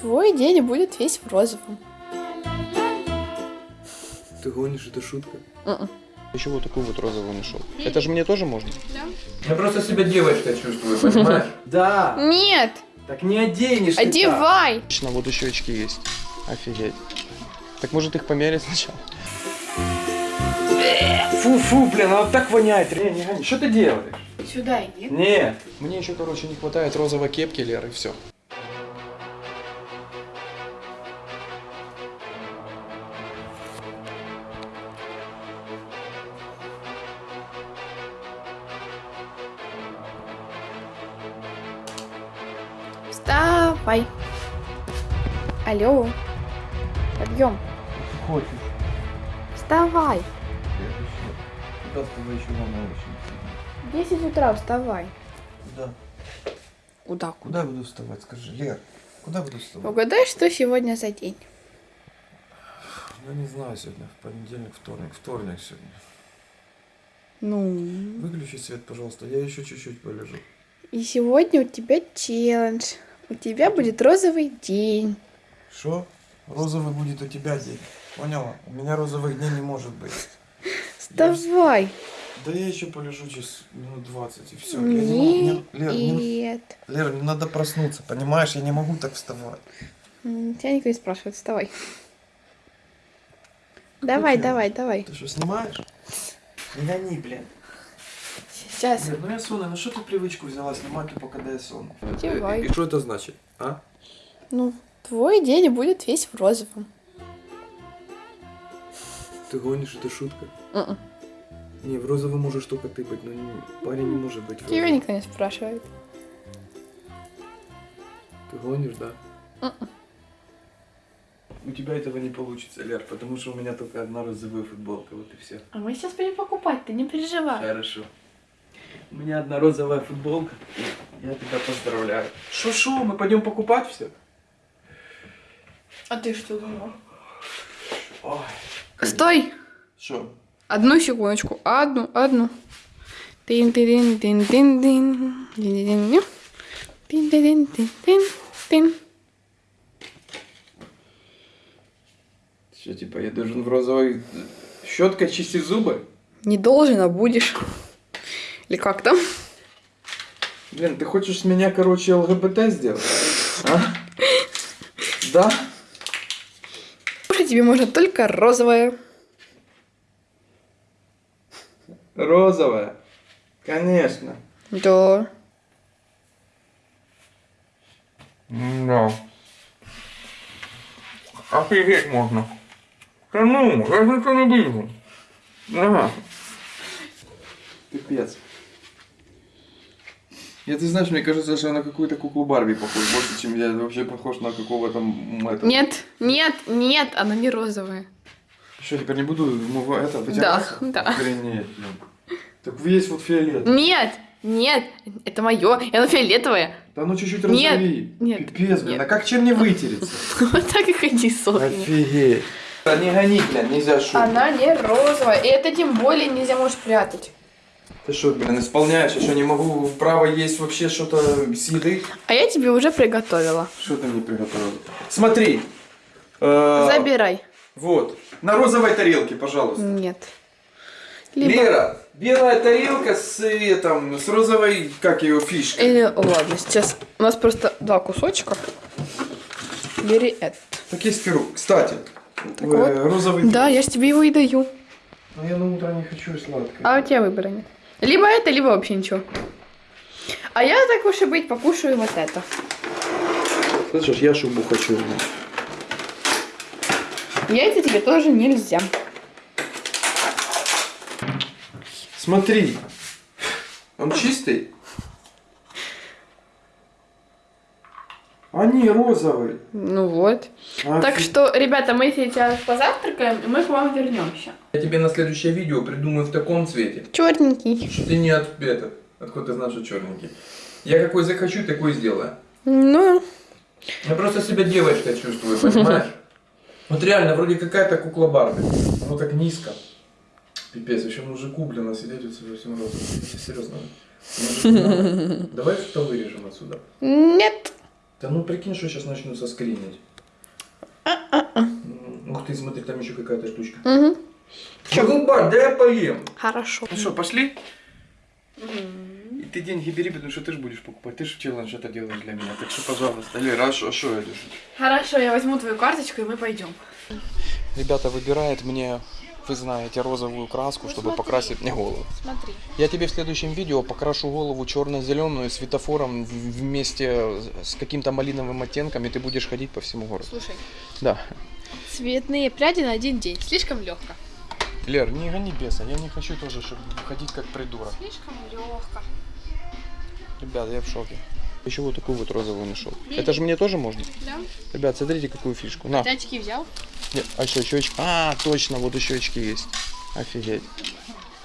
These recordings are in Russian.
Твой день будет весь в розовом. Ты гонишь, это шутка? Мгм. Еще вот такую вот розовую нашел. Это же мне тоже можно? Я просто себя девочкой чувствую, понимаешь? Да. Нет, Так не оденешь ты одевай. Точно, вот еще очки есть. Офигеть. Так может их померить сначала? Фу-фу, блин, она так воняет. Не, не гони. Что ты делаешь? Сюда иди. Нет. Мне еще, короче, не хватает розовой кепки, Лер, и все. Вставай. Алло. Подъем. Хочешь? Вставай. Куда с тобой еще рано очень? 10 утра вставай. Куда? Куда? Куда буду вставать, скажи, Лер? Куда буду вставать? Угадай, что сегодня за день. Ну, не знаю, сегодня в понедельник, вторник. Вторник сегодня. Ну. Выключи свет, пожалуйста, я еще чуть-чуть полежу. И сегодня у тебя челлендж. У тебя будет розовый день. Что? Розовый будет у тебя день. Поняла? У меня розовых дней не может быть. Вставай. Да я еще полежу через минут 20 и все. Я не могу. Нет. Лер, мне, Нет. Лер, мне надо проснуться, понимаешь? Я не могу так вставать. Тебя никто не спрашивает. Вставай. Давай, делать? давай, давай. Ты что, снимаешь? Не гони, блин. Сейчас. Нет, ну я сонный, ну что ты привычку взяла снимать когда я сонный? Одевай. И что это значит, а? Ну, твой день будет весь в розовом. Ты гонишь, это шутка? Мгм. Не, в розовом можешь только ты быть, но не, парень не может быть в Тебя розовом. никто не спрашивает. Ты гонишь, да? Мгм. У тебя этого не получится, Лер, потому что у меня только одна розовая футболка, вот и все. А мы сейчас пойдем покупать, ты не переживай. Хорошо. У меня одна розовая футболка. Я тебя поздравляю. Шо-шо, мы пойдем покупать все? А ты что думал? Ой. Стой! Что? Одну секундочку. Одну, одну. тин тин тин тин тин тин тин тин тин тин тин Что, типа, я должен в розовой щеткой чистить зубы? Не должен, а будешь. Или как там? Блин, ты хочешь с меня, короче, ЛГБТ сделать? А? Да? Кушать тебе можно только розовое. Розовая? Конечно. Да. Да. Офигеть можно. Да ну, я же ничего не вижу. Ага. Пипец. Я, ты знаешь, мне кажется, что я на какую-то куклу Барби похож, больше, чем я вообще похож на какого-то... этого. Нет, нет, нет, оно не розовое. Что, теперь не буду ну, это, вытираться? да. Охренеть, блин. Так есть вот фиолет. Нет, нет, это мое, и оно фиолетовое. Да ну чуть-чуть Нет, розовей. нет, Пипец, блин, нет. а как чем не вытереться? Вот так и ходи, сохни. Офигеть. Да не гони, блин, нельзя шутить. Она не розовая, и это тем более нельзя можешь прятать. Ты что, блин, исполняешь? Я что, не могу право есть вообще что-то с еды? А я тебе уже приготовила. Что ты мне приготовил? Смотри. Э, Забирай. Вот. На розовой тарелке, пожалуйста. Нет. Либо... Лера, белая тарелка с, э, там, с розовой, как ее, фишкой. Или, ладно, сейчас у нас просто два кусочка. Бери это. Так есть перу. Кстати, э, вот. розовый... Да, я же тебе его и даю. Но я на утро не хочу сладкое. А у тебя выбора нет. Либо это, либо вообще ничего. А я, так уж и быть, покушаю вот это. Слышишь, я шубу хочу. Яйца тебе тоже нельзя. Смотри. Он чистый? Они розовые. Ну вот. Так Офи- что, ребята, мы сейчас позавтракаем, и мы к вам вернемся. Я тебе на следующее видео придумаю в таком цвете. Черненький. Что ты не от это. Откуда ты знаешь, что черненький? Я какой захочу, такой сделаю. Ну, Я просто себя девочкой чувствую, понимаешь? Вот реально, вроде какая-то кукла Барби. Ну так низко. Пипец, еще мужику, блин, а сидеть вот во всем розовом. Серьезно. Надо. Давай что вырежем отсюда. нет. Да ну прикинь, что сейчас начнутся скринить. М, Ух ты, смотри, там еще какая-то штучка. Угу. Че, губать, да я поем. Хорошо. Ну что, пошли? И ты деньги бери, потому что ты же будешь покупать. Ты же челлендж это делаешь для меня. Так что, пожалуйста. Лера, а что это? Хорошо, я возьму твою карточку и мы пойдем. Ребята выбирает мне, вы знаете, розовую краску, чтобы покрасить мне голову. Смотри. Я тебе в следующем видео покрашу голову черно-зеленую светофором вместе с каким-то малиновым оттенком, и ты будешь ходить по всему городу. Слушай, Да. цветные пряди на один день. Слишком легко. Лер, не гони беса, я не хочу тоже, чтобы ходить как придурок. Слишком легко. Ребята, я в шоке. Еще вот такую вот розовую нашел. Это же мне тоже можно? Да? Ребят, смотрите, какую фишку. На. Очки взял? Нет, а что, еще очки? А, точно, вот еще очки есть. Офигеть.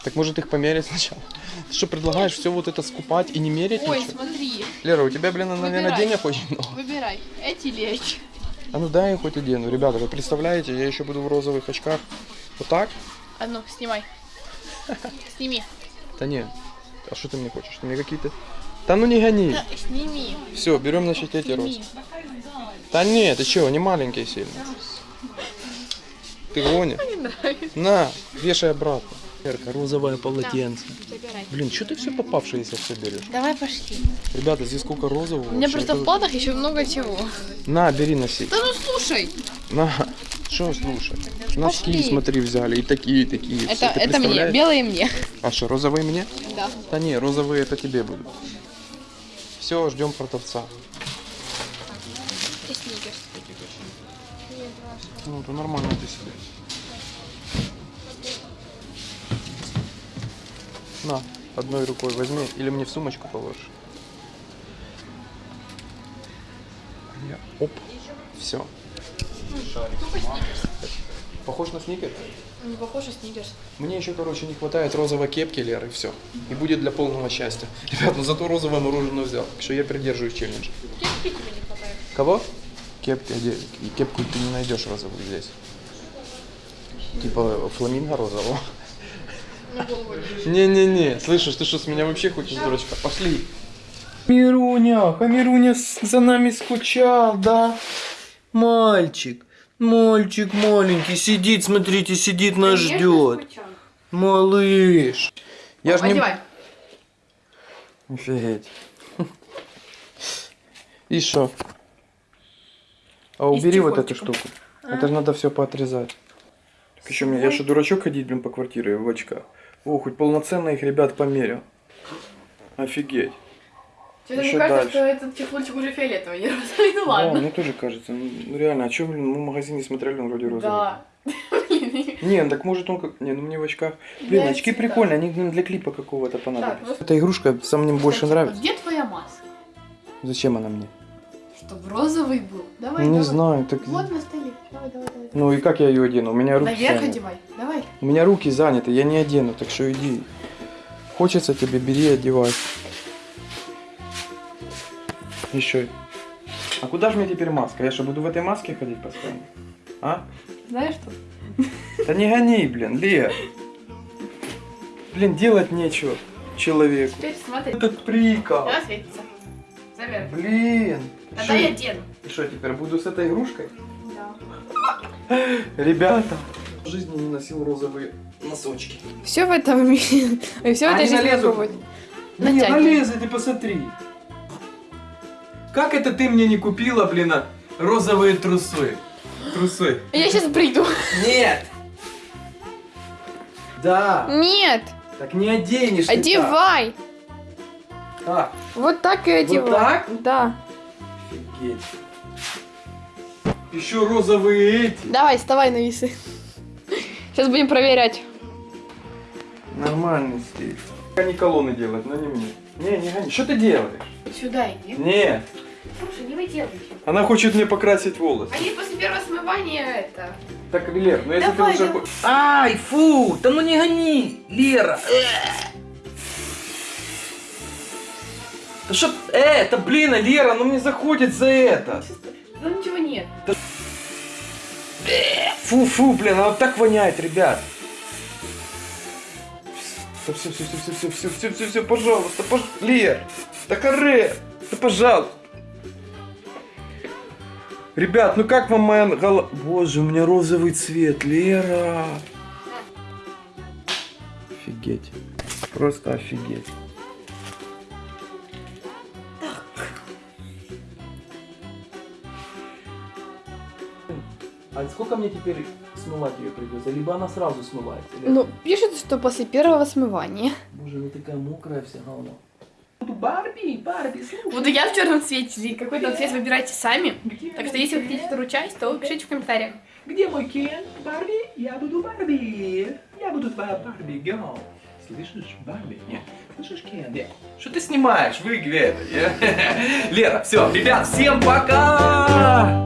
Так может их померить сначала? Ты что, предлагаешь все вот это скупать и не мерить Ой, ничего? смотри. Лера, у тебя, блин, наверное, Выбирай. денег очень много. Выбирай. Эти или эти. А ну дай я хоть одену. Ребята, вы представляете, я еще буду в розовых очках. Вот так? А ну, снимай. Сними. Да нет. А что ты мне хочешь? Ты мне какие-то... Да ну не гони. Да, сними. Все, берем, значит, эти розы. Да нет, ты что, они маленькие сильно. Ты гонишь? На, вешай обратно. Верка, розовое полотенце. Забирай. Блин, что ты все попавшееся все берешь? Давай пошли. Ребята, здесь сколько розового. У меня вообще, просто в планах еще много чего. На, бери носи. Да ну слушай. На. Что слушай? Носки, Пошли. смотри, взяли. И такие, и такие. Это, это мне, белые мне. А что, розовые мне? Да. Да не, розовые это тебе будут. Все, ждем продавца. И сникерс. Ну, то нормально ты себе. На, одной рукой возьми, или мне в сумочку положишь. Я, оп, все. Похож на сникер? Не похоже сникерс. Мне еще, короче, не хватает розовой кепки, Леры, и все. И будет для полного счастья. Ребят, ну зато розовое мороженое взял. Так что я придерживаюсь челленджа. Кепки тебе не хватает. Кого? Кепки? Кепку ты не найдешь розовую здесь. Типа фламинго розового. Не-не-не, слышишь, ты что, с меня вообще хочешь, дурочка? Пошли. Мируня, Хамируня за нами скучал, да? Мальчик, мальчик маленький, сидит, смотрите, сидит, нас ждет. Малыш. Я же не... Офигеть. И что? А убери вот эту штуку. Это же надо все поотрезать. Так еще мне, я же дурачок ходить, блин, по квартире в очках. О, хоть полноценно их, ребят, померил. Офигеть. Что-то мне Ещё кажется, дальше. что этот чехольчик уже фиолетовый, не розовый. Ну Да, ладно. мне тоже кажется. Ну ну, реально, а что, блин, мы в магазине смотрели, он вроде розовый. Да. Не, ну так может он как... Не, ну мне в очках... Блин, очки прикольные, они блин, для клипа какого-то понадобятся. Эта игрушка сам мне больше нравится. Где твоя маска? Зачем она мне? Чтобы розовый был. Давай, не давай. знаю, так... Вот на столе. Давай, давай, давай. Ну и как я ее одену? У меня руки Наверх заняты. одевай. Давай. У меня руки заняты, я не одену, так что иди. Хочется тебе, бери, одевай. Еще. А куда же мне теперь маска? Я что, буду в этой маске ходить постоянно? А? Знаешь что? Да не гони, блин, Лер. Блин, делать нечего человеку. Теперь смотри. Этот прикол. Она светится. Заверх. Блин. Тогда я одену. И что, теперь буду с этой игрушкой? Да. Ребята. В жизни не носил розовые носочки. Все в этом мире. Все в этой жизни пробовать. Не, налезай, ты посмотри. Как это ты мне не купила, блин, а, розовые трусы? Трусы. Я сейчас приду. Нет. Да. Нет. Так не оденешь ты Одевай. так. Вот так и одевай. так? Да. Офигеть. Еще розовые эти. Давай, вставай на весы. Сейчас будем проверять. Нормальный стиль. Они колонны делать, но не мне. Не, не гони. Что ты делаешь? Сюда иди. Нет. Слушай, не выделывай. Она хочет мне покрасить волосы. Они после первого смывания это. Так, Лер, ну если Давай, ты уже... давай. Ай, фу, да ну не гони, Лера. Да что, э, да блин, Лера, ну мне заходит за это. Ну ничего нет. Фу, фу, блин, она вот так воняет, ребят. Все, все, все, все, все, все, все, все, все, пожалуйста, пож... Лер, да каре, да пожалуйста. Ребят, ну как вам моя голова? Боже, у меня розовый цвет, Лера. Офигеть. Просто офигеть. А сколько мне теперь смывать ее придется? Либо она сразу смывается? Ну, пишет, что после первого смывания. Боже, она такая мокрая вся голова. Барби, Барби, слушай. Буду я в черном цвете, и какой-то цвет выбирайте сами. Так что если вы хотите вторую часть, то пишите в комментариях. Где мой Кен? Барби? Я буду Барби. Я буду твоя Барби, герл. Слышишь, Барби? Нет. Слышишь, Кен? Нет. Что ты снимаешь? Выиграй это. Лера, все, ребят, всем пока!